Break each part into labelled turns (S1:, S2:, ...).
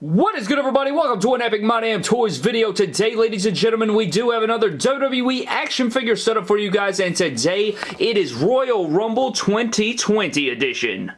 S1: What is good everybody? Welcome to an Epic My Damn Toys video. Today, ladies and gentlemen, we do have another WWE action figure setup for you guys, and today it is Royal Rumble 2020 edition.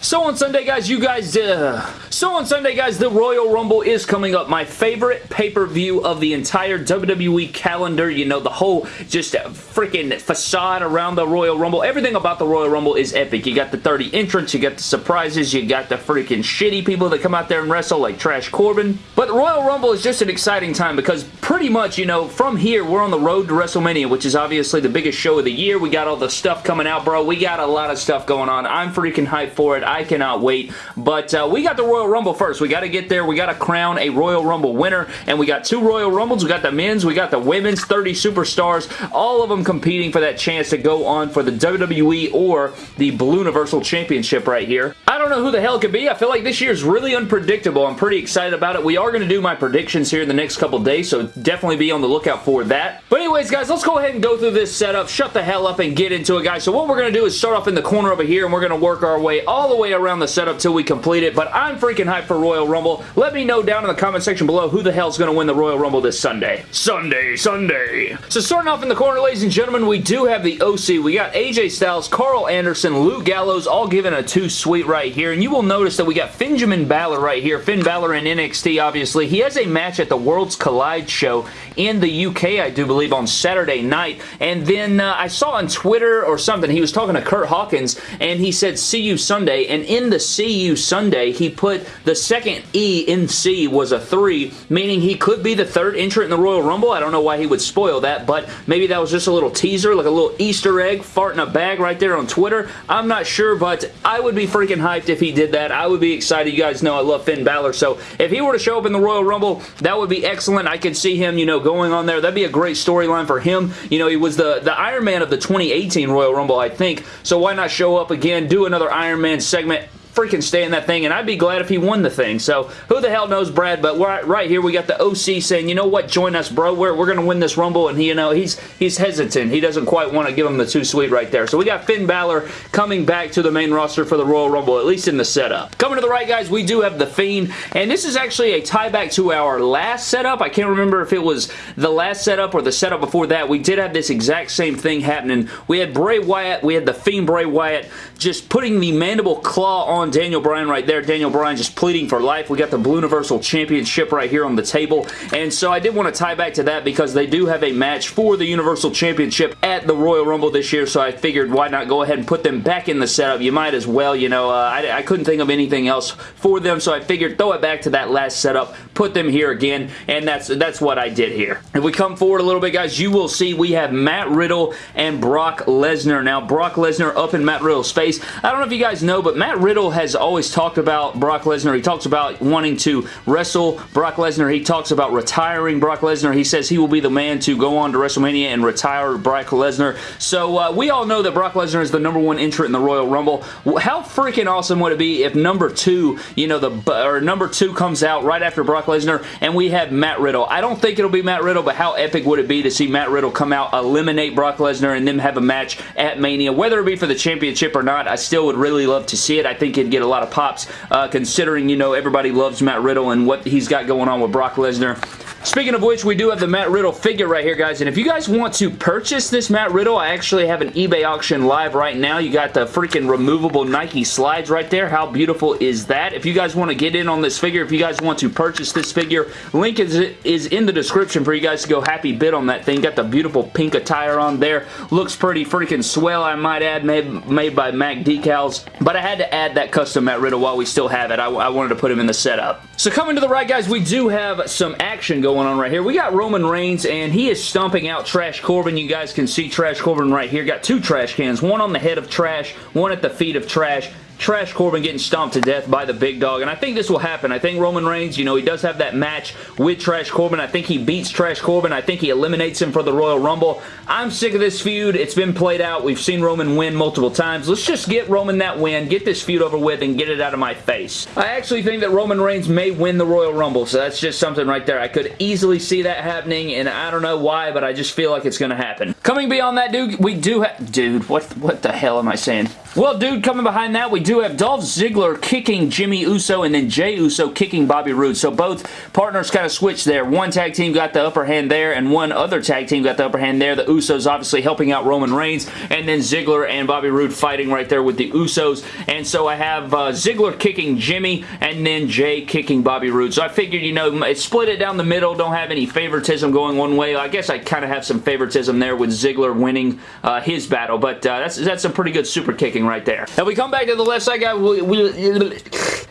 S1: So on Sunday, guys, you guys, uh, so on Sunday, guys, the Royal Rumble is coming up. My favorite pay-per-view of the entire WWE calendar. You know, the whole just freaking facade around the Royal Rumble. Everything about the Royal Rumble is epic. You got the 30 entrants, you got the surprises, you got the freaking shitty people that come out there and wrestle like Trash Corbin. But the Royal Rumble is just an exciting time because pretty much, you know, from here, we're on the road to WrestleMania, which is obviously the biggest show of the year. We got all the stuff coming out, bro. We got a lot of stuff going on. I'm freaking hyped for it. I cannot wait. But uh, we got the Royal Rumble first. We got to get there. We got to crown a Royal Rumble winner. And we got two Royal Rumbles. We got the men's. We got the women's 30 superstars. All of them competing for that chance to go on for the WWE or the Blue Universal Championship right here. I don't know who the hell could be. I feel like this year is really unpredictable. I'm pretty excited about it. We are going to do my predictions here in the next couple days, so definitely be on the lookout for that. But anyways, guys, let's go ahead and go through this setup. Shut the hell up and get into it, guys. So what we're going to do is start off in the corner over here, and we're going to work our way all the way around the setup till we complete it, but I'm freaking hyped for Royal Rumble. Let me know down in the comment section below who the hell's going to win the Royal Rumble this Sunday. Sunday, Sunday. So starting off in the corner, ladies and gentlemen, we do have the OC. We got AJ Styles, Karl Anderson, Luke Gallows, all given a two sweet right here, and you will notice that we got Finjamin Balor right here. Finn Balor in NXT, obviously. He has a match at the Worlds Collide show in the UK, I do believe, on Saturday night, and then uh, I saw on Twitter or something, he was talking to Curt Hawkins, and he said, see you Sunday, and in the see you Sunday, he put the second E in C was a 3, meaning he could be the third entrant in the Royal Rumble. I don't know why he would spoil that, but maybe that was just a little teaser, like a little Easter egg, fart in a bag right there on Twitter. I'm not sure, but I would be freaking hyped if he did that. I would be excited. You guys know I love Finn Balor, so if he were to show up in the Royal Rumble, that would be excellent. I could see him, you know, going on there. That'd be a great storyline for him. You know, he was the, the Iron Man of the 2018 Royal Rumble, I think, so why not show up again, do another Iron Man segment, freaking stay in that thing, and I'd be glad if he won the thing. So, who the hell knows Brad, but right, right here we got the OC saying, you know what, join us, bro. We're, we're going to win this Rumble, and he, you know, he's he's hesitant. He doesn't quite want to give him the too sweet right there. So, we got Finn Balor coming back to the main roster for the Royal Rumble, at least in the setup. Coming to the right, guys, we do have The Fiend, and this is actually a tie back to our last setup. I can't remember if it was the last setup or the setup before that. We did have this exact same thing happening. We had Bray Wyatt, we had The Fiend Bray Wyatt just putting the mandible claw on Daniel Bryan right there. Daniel Bryan just pleading for life. We got the Blue Universal Championship right here on the table. And so I did want to tie back to that because they do have a match for the Universal Championship at the Royal Rumble this year. So I figured why not go ahead and put them back in the setup. You might as well. You know, uh, I, I couldn't think of anything else for them. So I figured throw it back to that last setup. Put them here again. And that's, that's what I did here. If we come forward a little bit, guys, you will see we have Matt Riddle and Brock Lesnar. Now, Brock Lesnar up in Matt Riddle's face I don't know if you guys know, but Matt Riddle has always talked about Brock Lesnar. He talks about wanting to wrestle Brock Lesnar. He talks about retiring Brock Lesnar. He says he will be the man to go on to WrestleMania and retire Brock Lesnar. So uh, we all know that Brock Lesnar is the number one entrant in the Royal Rumble. How freaking awesome would it be if number two, you know, the or number two comes out right after Brock Lesnar and we have Matt Riddle. I don't think it'll be Matt Riddle, but how epic would it be to see Matt Riddle come out, eliminate Brock Lesnar, and then have a match at Mania, whether it be for the championship or not. I still would really love to see it. I think it'd get a lot of pops uh, considering, you know, everybody loves Matt Riddle and what he's got going on with Brock Lesnar. Speaking of which, we do have the Matt Riddle figure right here, guys. And if you guys want to purchase this Matt Riddle, I actually have an eBay auction live right now. You got the freaking removable Nike slides right there. How beautiful is that? If you guys want to get in on this figure, if you guys want to purchase this figure, link is, is in the description for you guys to go happy bid on that thing. Got the beautiful pink attire on there. Looks pretty freaking swell, I might add, made, made by Mac Decals. But I had to add that custom Matt Riddle while we still have it. I, I wanted to put him in the setup. So coming to the right, guys, we do have some action going going on right here. We got Roman Reigns, and he is stomping out Trash Corbin. You guys can see Trash Corbin right here. Got two trash cans, one on the head of Trash, one at the feet of Trash. Trash Corbin getting stomped to death by the big dog, and I think this will happen. I think Roman Reigns, you know, he does have that match with Trash Corbin. I think he beats Trash Corbin. I think he eliminates him for the Royal Rumble. I'm sick of this feud. It's been played out. We've seen Roman win multiple times. Let's just get Roman that win, get this feud over with, and get it out of my face. I actually think that Roman Reigns may win the Royal Rumble, so that's just something right there. I could easily see that happening, and I don't know why, but I just feel like it's going to happen. Coming beyond that, dude, we do have... Dude, what, what the hell am I saying? Well, dude, coming behind that, we do have Dolph Ziggler kicking Jimmy Uso and then Jey Uso kicking Bobby Roode. So both partners kind of switched there. One tag team got the upper hand there and one other tag team got the upper hand there. The Usos obviously helping out Roman Reigns and then Ziggler and Bobby Roode fighting right there with the Usos. And so I have uh, Ziggler kicking Jimmy and then Jey kicking Bobby Roode. So I figured, you know, split it down the middle. Don't have any favoritism going one way. I guess I kind of have some favoritism there with Ziggler winning uh, his battle. But uh, that's, that's some pretty good super kicking right there. Now we come back to the left side, guy. We, we,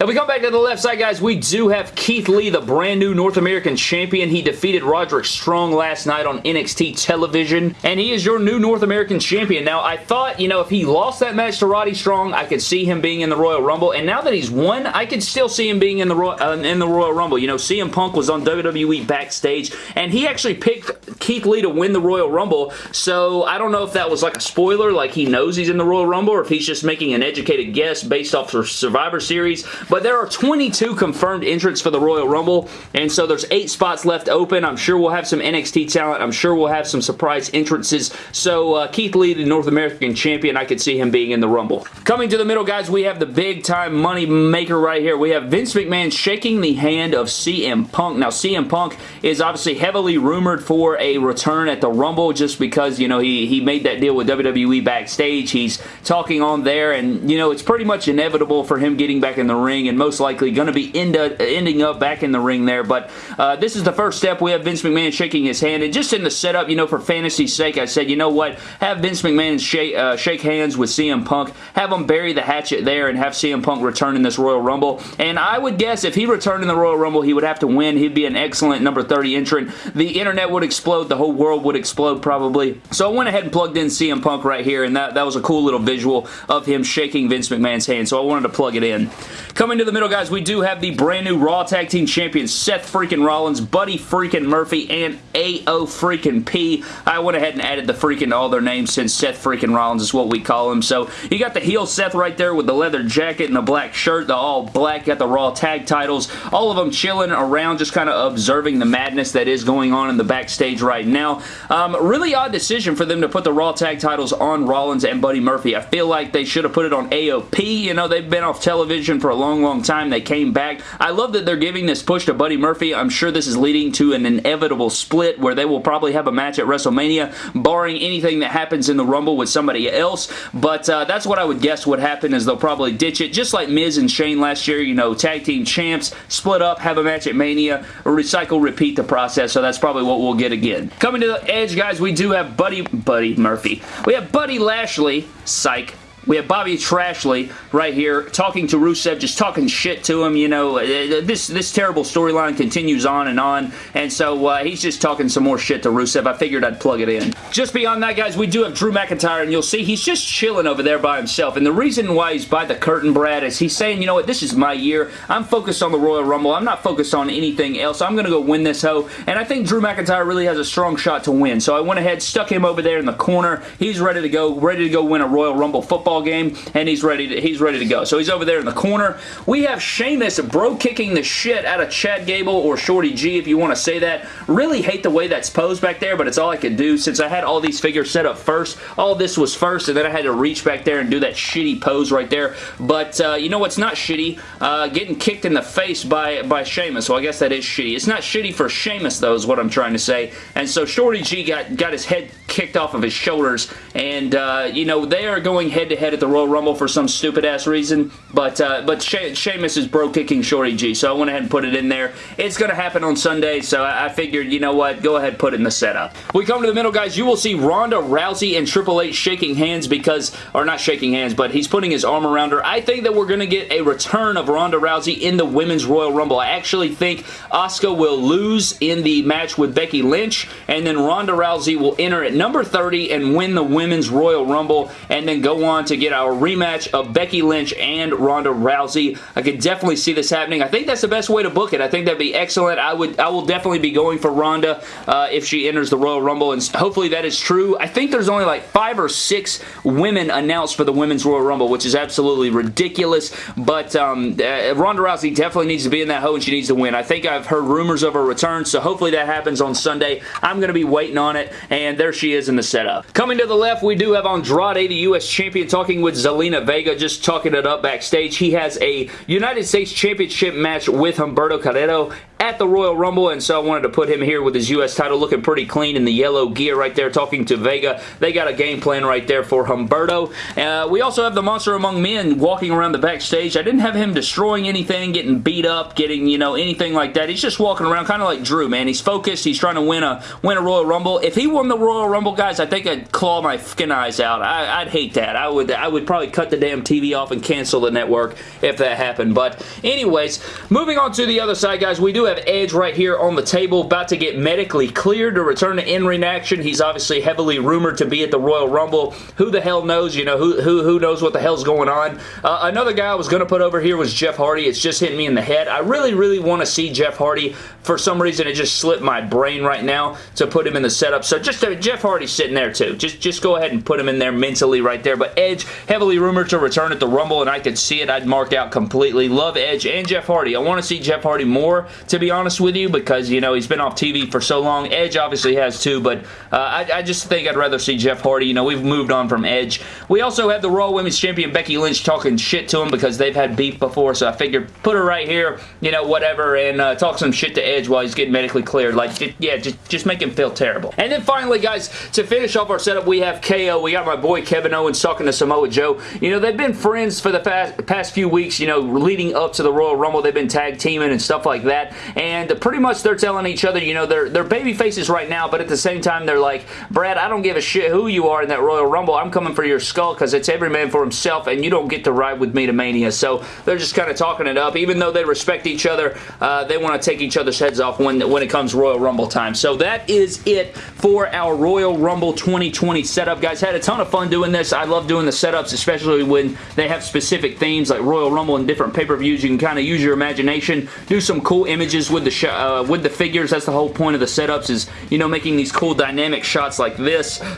S1: if we come back to the left side, guys, we do have Keith Lee, the brand new North American champion. He defeated Roderick Strong last night on NXT television, and he is your new North American champion. Now, I thought, you know, if he lost that match to Roddy Strong, I could see him being in the Royal Rumble, and now that he's won, I could still see him being in the, uh, in the Royal Rumble. You know, CM Punk was on WWE backstage, and he actually picked Keith Lee to win the Royal Rumble, so I don't know if that was like a spoiler, like he knows he's in the Royal Rumble, or if he's just making an educated guess based off the Survivor Series, but there are 22 confirmed entrants for the Royal Rumble, and so there's eight spots left open. I'm sure we'll have some NXT talent. I'm sure we'll have some surprise entrances. So uh, Keith Lee, the North American champion, I could see him being in the Rumble. Coming to the middle, guys, we have the big-time money maker right here. We have Vince McMahon shaking the hand of CM Punk. Now, CM Punk is obviously heavily rumored for a return at the Rumble just because, you know, he, he made that deal with WWE backstage. He's talking on there, and, you know, it's pretty much inevitable for him getting back in the ring, and most most likely going to be end up, ending up back in the ring there. But uh, this is the first step. We have Vince McMahon shaking his hand. And just in the setup, you know, for fantasy's sake, I said, you know what? Have Vince McMahon shake, uh, shake hands with CM Punk. Have him bury the hatchet there and have CM Punk return in this Royal Rumble. And I would guess if he returned in the Royal Rumble, he would have to win. He'd be an excellent number 30 entrant. The internet would explode. The whole world would explode probably. So I went ahead and plugged in CM Punk right here, and that, that was a cool little visual of him shaking Vince McMahon's hand. So I wanted to plug it in. Coming to the middle, guys, we do have the brand new Raw Tag Team Champions Seth freaking Rollins, Buddy freaking Murphy, and AO freaking P. I went ahead and added the freaking all their names since Seth freaking Rollins is what we call him. So you got the heel Seth right there with the leather jacket and the black shirt, the all black, got the Raw Tag titles. All of them chilling around, just kind of observing the madness that is going on in the backstage right now. Um, really odd decision for them to put the Raw Tag titles on Rollins and Buddy Murphy. I feel like they should have put it on AOP. You know, they've been off television for a long, long time. They came back. I love that they're giving this push to Buddy Murphy. I'm sure this is leading to an inevitable split where they will probably have a match at WrestleMania, barring anything that happens in the Rumble with somebody else. But uh, that's what I would guess would happen is they'll probably ditch it, just like Miz and Shane last year, you know, tag team champs, split up, have a match at Mania, recycle, repeat the process. So that's probably what we'll get again. Coming to the edge, guys, we do have Buddy, Buddy Murphy. We have Buddy Lashley, psych, we have Bobby Trashley right here talking to Rusev, just talking shit to him. You know, uh, this this terrible storyline continues on and on, and so uh, he's just talking some more shit to Rusev. I figured I'd plug it in. Just beyond that, guys, we do have Drew McIntyre, and you'll see he's just chilling over there by himself. And the reason why he's by the curtain, Brad, is he's saying, you know what, this is my year. I'm focused on the Royal Rumble. I'm not focused on anything else. I'm going to go win this hoe. And I think Drew McIntyre really has a strong shot to win. So I went ahead, stuck him over there in the corner. He's ready to go, ready to go win a Royal Rumble football football game, and he's ready to he's ready to go. So he's over there in the corner. We have Sheamus bro kicking the shit out of Chad Gable or Shorty G, if you want to say that. Really hate the way that's posed back there, but it's all I could do since I had all these figures set up first. All this was first, and then I had to reach back there and do that shitty pose right there. But uh, you know what's not shitty? Uh, getting kicked in the face by, by Sheamus, so I guess that is shitty. It's not shitty for Sheamus, though, is what I'm trying to say. And so Shorty G got, got his head kicked off of his shoulders, and, uh, you know, they are going head-to-head -head at the Royal Rumble for some stupid-ass reason, but uh, but she Sheamus is bro-kicking Shorty G, so I went ahead and put it in there. It's going to happen on Sunday, so I, I figured, you know what, go ahead put it in the setup. We come to the middle, guys. You will see Ronda Rousey and Triple H shaking hands because, or not shaking hands, but he's putting his arm around her. I think that we're going to get a return of Ronda Rousey in the Women's Royal Rumble. I actually think Asuka will lose in the match with Becky Lynch, and then Ronda Rousey will enter at number 30 and win the Women's Royal Rumble and then go on to get our rematch of Becky Lynch and Ronda Rousey. I could definitely see this happening. I think that's the best way to book it. I think that'd be excellent. I would I will definitely be going for Ronda uh, if she enters the Royal Rumble and hopefully that is true. I think there's only like five or six women announced for the Women's Royal Rumble which is absolutely ridiculous but um, uh, Ronda Rousey definitely needs to be in that hole, and she needs to win. I think I've heard rumors of her return so hopefully that happens on Sunday. I'm going to be waiting on it and there she is in the setup. Coming to the left we do have Andrade the U.S. Champion talking with Zelina Vega just talking it up backstage. He has a United States Championship match with Humberto Carrillo at the Royal Rumble, and so I wanted to put him here with his U.S. title looking pretty clean in the yellow gear right there, talking to Vega. They got a game plan right there for Humberto. Uh, we also have the Monster Among Men walking around the backstage. I didn't have him destroying anything, getting beat up, getting, you know, anything like that. He's just walking around kind of like Drew, man. He's focused. He's trying to win a win a Royal Rumble. If he won the Royal Rumble, guys, I think I'd claw my fucking eyes out. I, would hate that. I would, I would probably cut the damn TV off and cancel the network if that happened. But anyways, moving on to the other side, guys, we do have Edge right here on the table, about to get medically cleared to return to in-ring action. He's obviously heavily rumored to be at the Royal Rumble. Who the hell knows? You know, who, who, who knows what the hell's going on? Uh, another guy I was going to put over here was Jeff Hardy. It's just hitting me in the head. I really, really want to see Jeff Hardy. For some reason, it just slipped my brain right now to put him in the setup. So just uh, Jeff Hardy sitting there too. Just, just go ahead and put him in there mentally right there. But Edge, heavily rumored to return at the Rumble, and I could see it. I'd mark out completely. Love Edge and Jeff Hardy. I want to see Jeff Hardy more, to be honest with you, because, you know, he's been off TV for so long. Edge obviously has too, but uh, I, I, just think I'd rather see Jeff Hardy. You know, we've moved on from Edge. We also have the Raw Women's Champion Becky Lynch talking shit to him because they've had beef before, so I figured put her right here, you know, whatever, and uh, talk some shit to Edge while he's getting medically cleared. Like, yeah, just, just make him feel terrible. And then finally, guys, to finish off our setup, we have KO. We got my boy Kevin Owens talking to Samoa Joe. You know, they've been friends for the past few weeks, you know, leading up to the Royal Rumble. They've been tag teaming and stuff like that, and pretty much they're telling each other, you know, they're, they're baby faces right now, but at the same time, they're like, Brad, I don't give a shit who you are in that Royal Rumble. I'm coming for your skull because it's every man for himself, and you don't get to ride with me to Mania. So they're just kind of talking it up. Even though they respect each other, uh, they want to take each other's heads off when, when it comes Royal Rumble time. So that is it for our Royal Rumble 2020 setup, guys. Had a ton of fun doing this. I love doing the setups, especially when they have specific themes like Royal Rumble and different pay-per-views. You can kind of use your imagination, do some cool images with the uh, with the figures. That's the whole point of the setups is, you know, making these cool dynamic shots like this.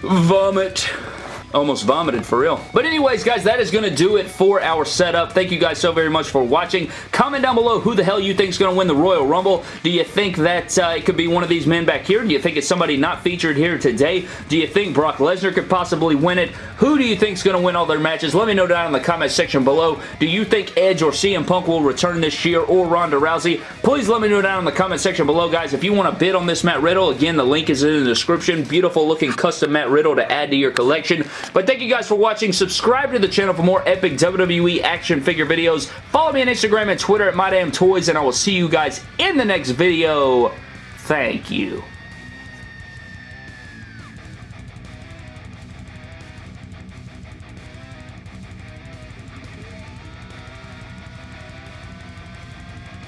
S1: Vomit almost vomited for real. But anyways, guys, that is going to do it for our setup. Thank you guys so very much for watching. Comment down below who the hell you think is going to win the Royal Rumble. Do you think that uh, it could be one of these men back here? Do you think it's somebody not featured here today? Do you think Brock Lesnar could possibly win it? Who do you think is going to win all their matches? Let me know down in the comment section below. Do you think Edge or CM Punk will return this year or Ronda Rousey? Please let me know down in the comment section below, guys. If you want to bid on this Matt Riddle, again, the link is in the description. Beautiful looking custom Matt Riddle to add to your collection. But thank you guys for watching. Subscribe to the channel for more epic WWE action figure videos. Follow me on Instagram and Twitter at MyDamnToys, and I will see you guys in the next video. Thank you.